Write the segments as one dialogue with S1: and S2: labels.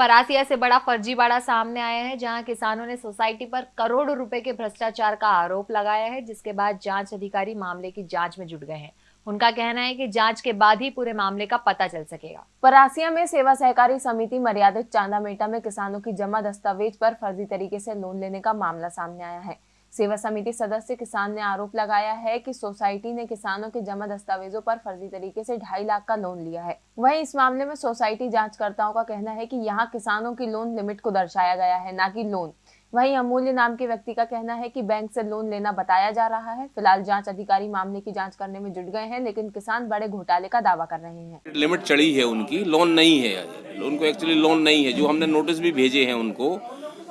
S1: परासिया से बड़ा फर्जीवाड़ा सामने आया है, जहाँ किसानों ने सोसाइटी पर करोड़ों रुपए के भ्रष्टाचार का आरोप लगाया है, जिसके बाद जाँच अधिकारी मामले की जाँच में जुट गए हैं। उनका कहना है कि जाँच के बाद ही पूरे मामले का पता चल सकेगा।
S2: परासिया में सेवा सहकारी समिति मर्यादित चांदा मेटा में किसानों की जमा दस्तावेज़ पर फर्जी तरीके से लोन लेने का मामला सामने आया है। सेवा समिति सदस्य किसान ने आरोप लगाया है कि सोसाइटी ने किसानों के जमा दस्तावेजों पर फर्जी तरीके से ढाई लाख का लोन लिया है। वहीं इस मामले में सोसाइटी जांचकर्ताओं का कहना है कि यहाँ किसानों की लोन लिमिट को दर्शाया गया है, न कि लोन। वहीं अमूल्य नाम के व्यक्ति का कहना है कि बैंक से लोन लेना बताया जा रहा है। फ़िलहाल जाँच अधिकारी मामले की जाँच करने में जुट गए हैं, लेकिन किसान बड़े घोटाले का दावा कर रहे हैं।
S3: लिमिट चढ़ी है उनकी, लोन नहीं है। उनको एक्चुअली लोन नहीं है। जो हमने नोटिस भी भेजे हैं उनको,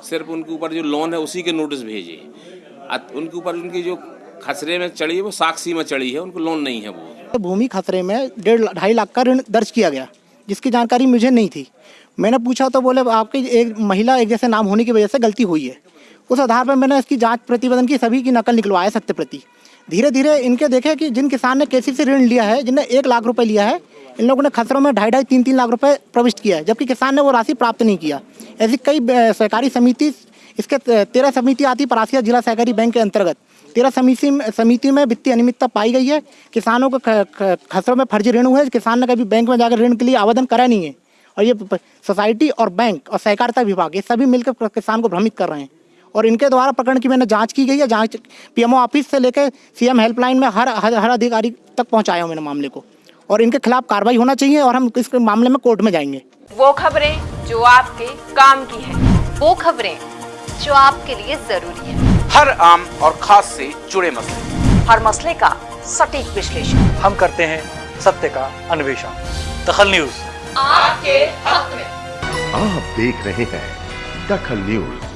S3: सिर्फ़ उनके ऊपर जो लोन है, उसी के नोटिस भेजे उनके ऊपर उनकी जो खसरे में चढ़ी है, वो साक्षी में चढ़ी है, उनको लोन नहीं है वो।
S4: भूमि खसरे में डेढ़ ढाई लाख का ऋण दर्ज किया गया, जिसकी जानकारी मुझे नहीं थी। मैंने पूछा तो बोले, आपकी एक महिला एक जैसे नाम होने की वजह से गलती हुई है। उस आधार पर मैंने इसकी जाँच प्रतिवेदन की सभी की नकल निकलवाया सत्य प्रति। धीरे धीरे इनके देखे कि जिन किसान ने केसी से ऋण लिया है, जिनने एक लाख रुपए लिया है इन लोगों ने खसरों में ढाई ढाई तीन तीन लाख रुपए प्रविष्ट किया है जबकि किसान ने वो राशि प्राप्त नहीं किया। ऐसी कई सहकारी समिति इसके तेरह समिति आती परासिया जिला सहकारी बैंक के अंतर्गत। तेरह समिति समिति में वित्तीय अनियमितता पाई गई है। किसानों को खसरों में फर्जी ऋण हुए किसान ने कभी बैंक में जाकर ऋण के लिए आवेदन करा नहीं है। और ये सोसाइटी और बैंक और सहकारिता विभाग ये सभी मिलकर किसान को भ्रमित कर रहे हैं। और इनके द्वारा प्रकरण की मैंने जाँच की गई है। जाँच पीएमओ ऑफ़िस से लेकर सीएम हेल्पलाइन में हर हर, अधिकारी तक पहुँचाया हूँ मैंने मामले को। और इनके खिलाफ कार्रवाई होना चाहिए और हम इस मामले में कोर्ट में जाएँगे।
S2: वो खबरें जो आपके काम की है।
S1: वो खबरें जो आपके लिए ज़रूरी है।
S5: हर आम और खास से जुड़े मसले।
S2: हर मसले का सटीक विश्लेषण।
S6: हम करते हैं सत्य का अन्वेषण। दखल न्यूज़।
S2: आपके हक में।
S7: आप देख रहे हैं दखल न्यूज़।